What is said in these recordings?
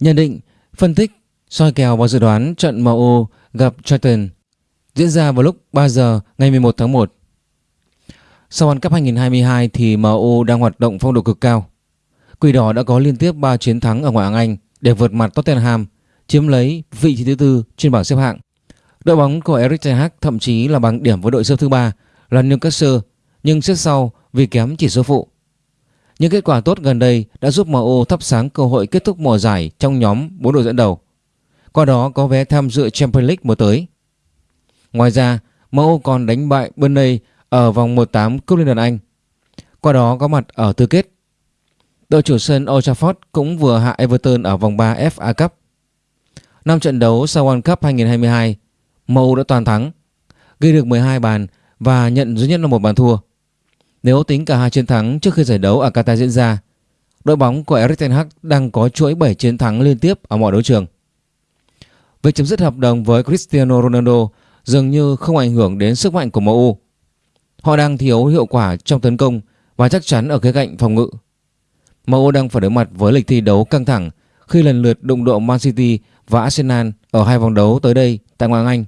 Nhận định, phân tích, soi kèo và dự đoán trận MU gặp Charlton diễn ra vào lúc 3 giờ ngày 11 tháng 1. Sau World Cup 2022 thì MU đang hoạt động phong độ cực cao. Quỷ đỏ đã có liên tiếp 3 chiến thắng ở ngoại hạng Anh để vượt mặt Tottenham, chiếm lấy vị trí thứ tư trên bảng xếp hạng. Đội bóng của Erik ten Hag thậm chí là bằng điểm với đội xếp thứ ba là Newcastle nhưng xếp sau vì kém chỉ số phụ. Những kết quả tốt gần đây đã giúp MU thắp sáng cơ hội kết thúc mùa giải trong nhóm 4 đội dẫn đầu. Qua đó có vé tham dự Champions League mùa tới. Ngoài ra, MU còn đánh bại Burnley ở vòng 1/8 Cúp Liên đoàn Anh. Qua đó có mặt ở tứ kết. Đội chủ sân Old Trafford cũng vừa hạ Everton ở vòng 3 FA Cup. Năm trận đấu sau World Cup 2022, MU đã toàn thắng, ghi được 12 bàn và nhận duy nhất là một bàn thua. Nếu tính cả hai chiến thắng trước khi giải đấu ở Qatar diễn ra, đội bóng của Erik ten Hag đang có chuỗi 7 chiến thắng liên tiếp ở mọi đấu trường. Việc chấm dứt hợp đồng với Cristiano Ronaldo dường như không ảnh hưởng đến sức mạnh của MU. Họ đang thiếu hiệu quả trong tấn công và chắc chắn ở khía cạnh phòng ngự. MU đang phải đối mặt với lịch thi đấu căng thẳng khi lần lượt đụng độ Man City và Arsenal ở hai vòng đấu tới đây tại Ngoại hạng Anh.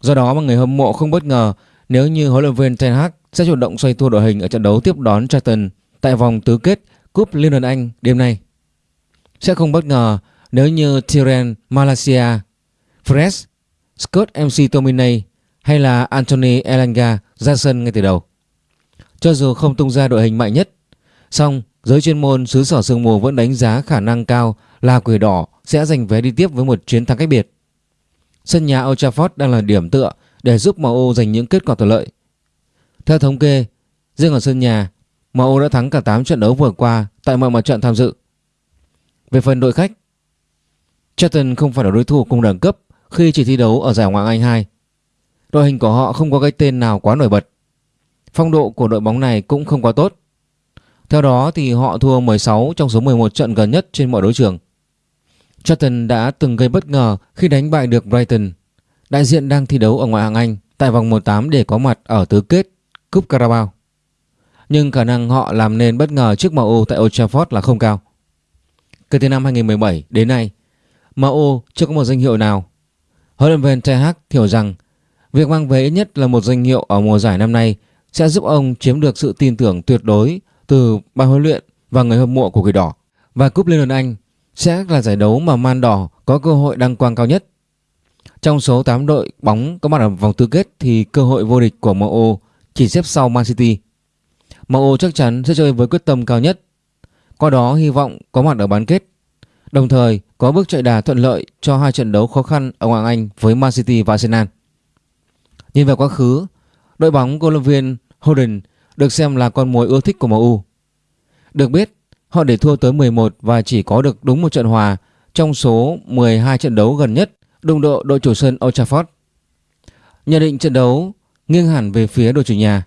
Do đó mà người hâm mộ không bất ngờ nếu như huấn luyện viên Ten Hag sẽ chủ động xoay tua đội hình ở trận đấu tiếp đón Charlton tại vòng tứ kết Cúp Liên đoàn Anh đêm nay. Sẽ không bất ngờ nếu như Tyren Malaysia, Fred, Scott MC Tominay hay là Anthony Elanga ra sân ngay từ đầu. Cho dù không tung ra đội hình mạnh nhất, song giới chuyên môn xứ sở sương mù vẫn đánh giá khả năng cao là quỷ đỏ sẽ giành vé đi tiếp với một chiến thắng cách biệt. Sân nhà Old Trafford đang là điểm tựa để giúp MU giành những kết quả thuận lợi. Theo thống kê, riêng ở sân nhà, MU đã thắng cả 8 trận đấu vừa qua tại mọi mặt trận tham dự. Về phần đội khách, Charlton không phải là đối thủ cùng đẳng cấp khi chỉ thi đấu ở giải Ngoại hạng Anh 2. Đội hình của họ không có cái tên nào quá nổi bật. Phong độ của đội bóng này cũng không quá tốt. Theo đó thì họ thua 16 trong số 11 trận gần nhất trên mọi đấu trường. Charlton đã từng gây bất ngờ khi đánh bại được Brighton, đại diện đang thi đấu ở ngoại hạng Anh tại vòng 1/8 để có mặt ở tứ kết Cúp Carabao. Nhưng khả năng họ làm nên bất ngờ trước MU tại Old Trafford là không cao. Kể từ năm 2017 đến nay, MU chưa có một danh hiệu nào. Huấn luyện viên Ten Hag hiểu rằng việc mang về ít nhất là một danh hiệu ở mùa giải năm nay sẽ giúp ông chiếm được sự tin tưởng tuyệt đối từ ban huấn luyện và người hâm mộ của Quỷ Đỏ. Và Cúp Liên đoàn Anh sẽ là giải đấu mà Man Đỏ có cơ hội đăng quang cao nhất. Trong số 8 đội bóng có mặt ở vòng tứ kết thì cơ hội vô địch của MU chỉ xếp sau Man City. MU chắc chắn sẽ chơi với quyết tâm cao nhất. Qua đó hy vọng có mặt ở bán kết. Đồng thời có bước chạy đà thuận lợi cho hai trận đấu khó khăn ở Ngoại Anh với Man City và Arsenal. Nhìn về quá khứ, đội bóng của viên Holden được xem là con mồi ưa thích của MU. Được biết, họ để thua tới 11 và chỉ có được đúng một trận hòa trong số 12 trận đấu gần nhất đụng độ đội chủ sân Old Trafford. Nhận định trận đấu nghiêng hẳn về phía đội chủ nhà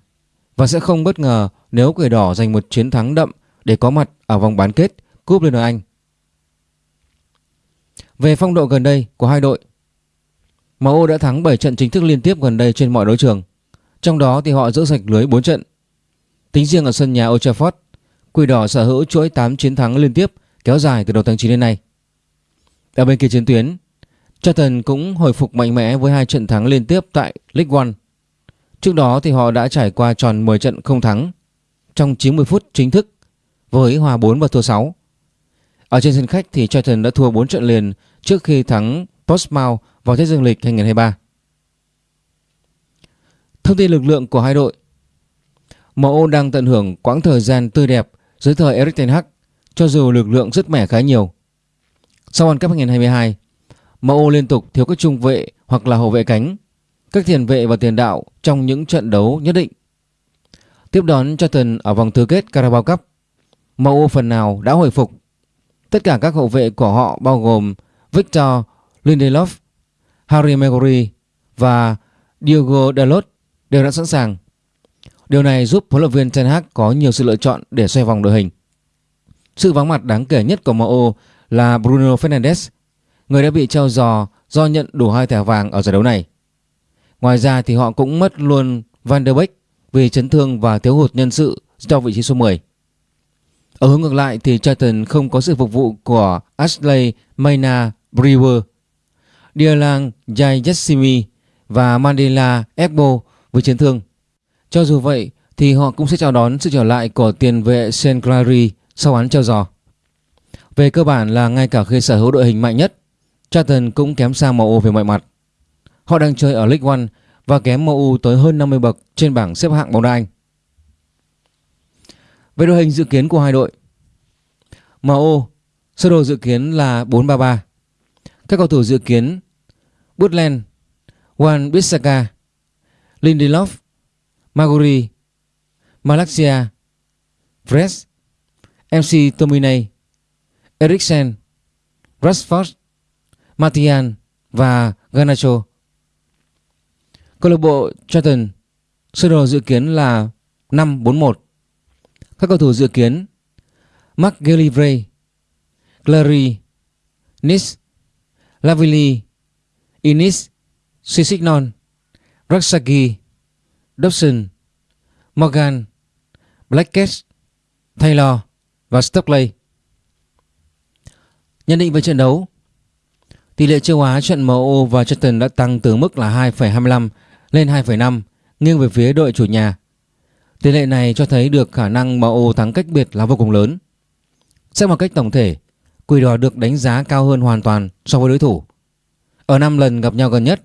và sẽ không bất ngờ nếu quỷ đỏ giành một chiến thắng đậm để có mặt ở vòng bán kết Cúp Liên đoàn Anh. Về phong độ gần đây của hai đội, MU đã thắng 7 trận chính thức liên tiếp gần đây trên mọi đấu trường. Trong đó thì họ giữ sạch lưới 4 trận. Tính riêng ở sân nhà Old Trafford, Quỷ đỏ sở hữu chuỗi 8 chiến thắng liên tiếp kéo dài từ đầu tháng 9 đến nay. Ở bên kia chiến tuyến, Charlton cũng hồi phục mạnh mẽ với hai trận thắng liên tiếp tại League One. Trước đó thì họ đã trải qua tròn 10 trận không thắng trong 90 phút chính thức với hòa 4 và thua 6. Ở trên sân khách thì Charlton đã thua 4 trận liền trước khi thắng Portsmouth vào Tết Dương lịch 2023. Thông tin lực lượng của hai đội MU đang tận hưởng quãng thời gian tươi đẹp dưới thời Erik ten Hag cho dù lực lượng rất mẻ khá nhiều. Sau World Cup 2022, MU liên tục thiếu các trung vệ hoặc là hậu vệ cánh, các tiền vệ và tiền đạo trong những trận đấu nhất định. Tiếp đón Charlton ở vòng tứ kết Carabao Cup, MU phần nào đã hồi phục. Tất cả các hậu vệ của họ bao gồm Victor Lindelof, Harry Maguire và Diogo Dalot đều đã sẵn sàng. Điều này giúp huấn luyện viên Ten Hag có nhiều sự lựa chọn để xoay vòng đội hình. Sự vắng mặt đáng kể nhất của MU là Bruno Fernandes, người đã bị treo giò do nhận đủ hai thẻ vàng ở giải đấu này. Ngoài ra thì họ cũng mất luôn Van der Beek vì chấn thương và thiếu hụt nhân sự cho vị trí số 10. Ở hướng ngược lại thì Charlton không có sự phục vụ của Ashley Mayna Brewer, Dialang Jayasimi và Mandela Egbo với chấn thương. Cho dù vậy thì họ cũng sẽ chào đón sự trở lại của tiền vệ Sean Clary sau án treo giò. Về cơ bản là ngay cả khi sở hữu đội hình mạnh nhất, Charlton cũng kém xa MU về mọi mặt. Họ đang chơi ở League One và kém MU tới hơn 50 bậc trên bảng xếp hạng bóng đá Anh. Về đội hình dự kiến của hai đội MU sơ đồ dự kiến là 4-3-3 Các cầu thủ dự kiến Butland, Wan Bissaka, Lindelof, Maguri, Malaxia, Fres, MC Tominay, Eriksen, Rashford, Martial và Garnacho. Câu lạc bộ Charlton sơ đồ dự kiến là 5-4-1. Các cầu thủ dự kiến Mark Gallivray, Clary, Nis, Lavili, Inis, Sisignon, Raksaki, Dobson, Morgan, Blackett, Taylor và Stockley. Nhận định về trận đấu Tỷ lệ châu Á trận MU và Charlton đã tăng từ mức là 2,25 lên 2,5 nghiêng về phía đội chủ nhà. Tỷ lệ này cho thấy được khả năng MU thắng cách biệt là vô cùng lớn. Xét một cách tổng thể, Quỷ đỏ được đánh giá cao hơn hoàn toàn so với đối thủ. Ở 5 lần gặp nhau gần nhất,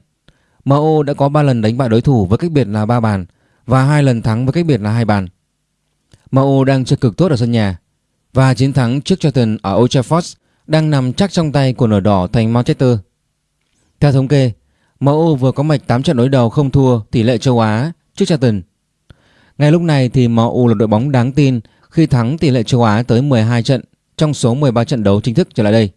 MU đã có 3 lần đánh bại đối thủ với cách biệt là 3 bàn và 2 lần thắng với cách biệt là 2 bàn. MU đang chơi cực tốt ở sân nhà và chiến thắng trước Charlton ở Old Trafford đang nằm chắc trong tay của nửa đỏ thành Manchester. Theo thống kê, MU vừa có mạch 8 trận đối đầu không thua tỷ lệ châu Á trước Charlton. Ngay lúc này thì MU là đội bóng đáng tin khi thắng tỷ lệ châu Á tới 12 trận trong số 13 trận đấu chính thức trở lại đây.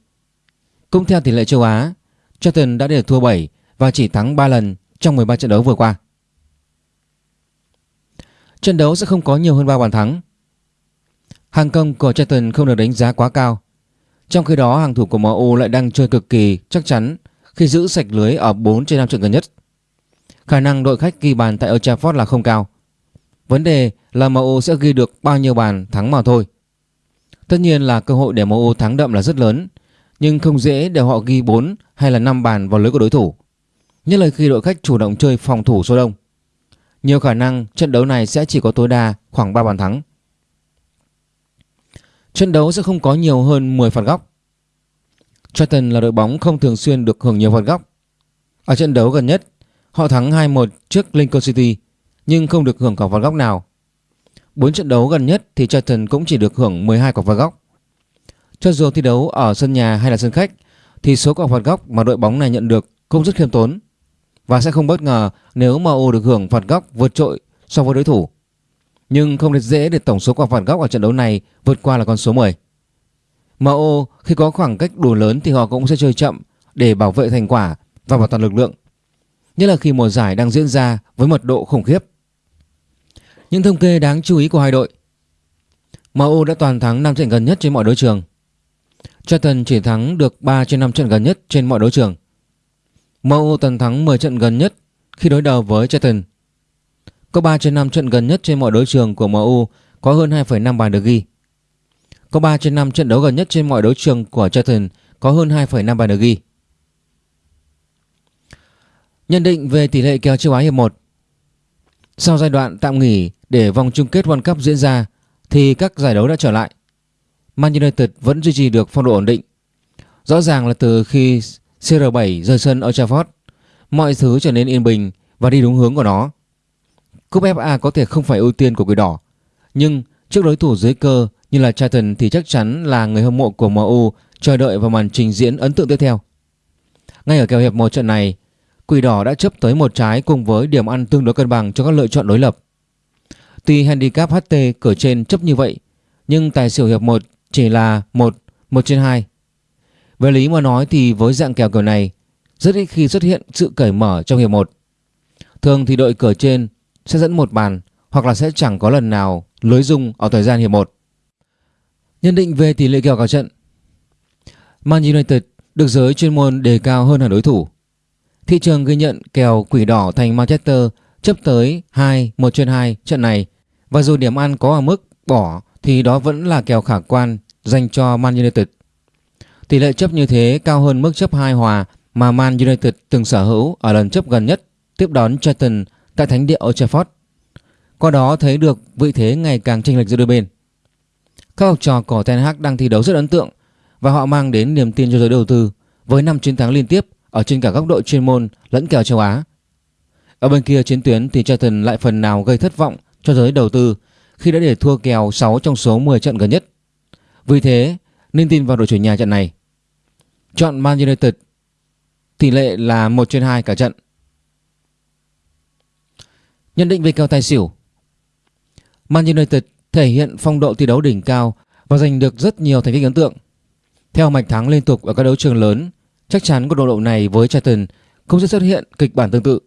Cũng theo tỷ lệ châu Á, Charlton đã để thua 7 và chỉ thắng 3 lần trong 13 trận đấu vừa qua. Trận đấu sẽ không có nhiều hơn 3 bàn thắng. Hàng công của Charlton không được đánh giá quá cao. Trong khi đó hàng thủ của MU lại đang chơi cực kỳ chắc chắn khi giữ sạch lưới ở 4 trên 5 trận gần nhất. Khả năng đội khách ghi bàn tại Old Trafford là không cao. Vấn đề là MU sẽ ghi được bao nhiêu bàn thắng mà thôi. Tất nhiên là cơ hội để MU thắng đậm là rất lớn, nhưng không dễ để họ ghi 4 hay là 5 bàn vào lưới của đối thủ. Nhất là khi đội khách chủ động chơi phòng thủ số đông. Nhiều khả năng trận đấu này sẽ chỉ có tối đa khoảng 3 bàn thắng. Trận đấu sẽ không có nhiều hơn 10 phạt góc. Charlton là đội bóng không thường xuyên được hưởng nhiều phạt góc. Ở trận đấu gần nhất, họ thắng 2-1 trước Lincoln City nhưng không được hưởng quả phạt góc nào. 4 trận đấu gần nhất thì Charlton cũng chỉ được hưởng 12 quả phạt góc. Cho dù thi đấu ở sân nhà hay là sân khách thì số quả phạt góc mà đội bóng này nhận được cũng rất khiêm tốn và sẽ không bất ngờ nếu MU được hưởng phạt góc vượt trội so với đối thủ. Nhưng không được dễ để tổng số quả phạt góc ở trận đấu này vượt qua là con số 10. MO khi có khoảng cách đủ lớn thì họ cũng sẽ chơi chậm để bảo vệ thành quả và bảo toàn lực lượng. Nhất là khi mùa giải đang diễn ra với mật độ khủng khiếp. Những thông kê đáng chú ý của hai đội. MU đã toàn thắng 5 trận gần nhất trên mọi đấu trường. Charlton chỉ thắng được 3 trên 5 trận gần nhất trên mọi đấu trường. MU toàn thắng 10 trận gần nhất khi đối đầu với Charlton. Có 3 trên 5 trận gần nhất trên mọi đấu trường của MU có hơn 2,5 bàn được ghi. Có 3 trên 5 trận đấu gần nhất trên mọi đấu trường của Charlton có hơn 2,5 bàn được ghi Nhận định về tỷ lệ kèo châu Á hiệp 1 sau giai đoạn tạm nghỉ để vòng chung kết World Cup diễn ra thì các giải đấu đã trở lại. Man United vẫn duy trì được phong độ ổn định. Rõ ràng là từ khi CR7 rời sân Old Trafford, mọi thứ trở nên yên bình và đi đúng hướng của nó. Cúp FA có thể không phải ưu tiên của Quỷ Đỏ, nhưng trước đối thủ dưới cơ như là Charlton thì chắc chắn là người hâm mộ của MU chờ đợi vào màn trình diễn ấn tượng tiếp theo. Ngay ở kèo hiệp một trận này, Quỷ đỏ đã chấp tới một trái cùng với điểm ăn tương đối cân bằng cho các lựa chọn đối lập. Tuy handicap HT cửa trên chấp như vậy, nhưng tài xỉu hiệp 1 chỉ là 1, 1 trên 2. Về lý mà nói thì với dạng kèo kiểu này, rất ít khi xuất hiện sự cởi mở trong hiệp 1. Thường thì đội cửa trên sẽ dẫn một bàn hoặc là sẽ chẳng có lần nào lưới dung ở thời gian hiệp 1. Nhận định về tỷ lệ kèo cả trận Man United được giới chuyên môn đề cao hơn hẳn đối thủ Thị trường ghi nhận kèo quỷ đỏ thành Manchester chấp tới 2 1 trên 2 trận này và dù điểm ăn có ở mức bỏ, thì đó vẫn là kèo khả quan dành cho Man United. Tỷ lệ chấp như thế cao hơn mức chấp 2 hòa mà Man United từng sở hữu ở lần chấp gần nhất tiếp đón Charlton tại thánh địa Old Trafford. Qua đó thấy được vị thế ngày càng chênh lệch giữa đôi bên. Các học trò của Ten Hag đang thi đấu rất ấn tượng và họ mang đến niềm tin cho giới đầu tư với 5 chiến thắng liên tiếp ở trên cả góc độ chuyên môn lẫn kèo châu Á. Ở bên kia chiến tuyến thì Charlton lại phần nào gây thất vọng cho giới đầu tư khi đã để thua kèo 6 trong số 10 trận gần nhất. Vì thế nên tin vào đội chủ nhà trận này. Chọn Man United, tỷ lệ là 1 trên 2 cả trận. Nhận định về kèo tài xỉu Man United thể hiện phong độ thi đấu đỉnh cao và giành được rất nhiều thành tích ấn tượng. Theo mạch thắng liên tục ở các đấu trường lớn, chắc chắn cuộc đối độ này với Charlton không sẽ xuất hiện kịch bản tương tự.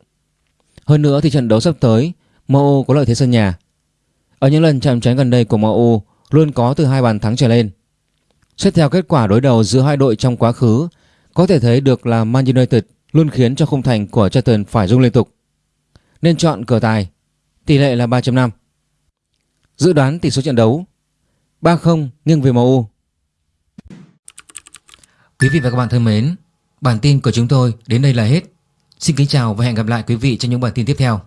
Hơn nữa thì trận đấu sắp tới, MU có lợi thế sân nhà. Ở những lần chạm trán gần đây của MU luôn có từ hai bàn thắng trở lên. Xét theo kết quả đối đầu giữa hai đội trong quá khứ, có thể thấy được là Man United luôn khiến cho khung thành của Charlton phải rung liên tục. Nên chọn cờ tài, tỷ lệ là 3.5. Dự đoán tỷ số trận đấu 3-0 nghiêng về MU. Quý vị và các bạn thân mến, bản tin của chúng tôi đến đây là hết. Xin kính chào và hẹn gặp lại quý vị trong những bản tin tiếp theo.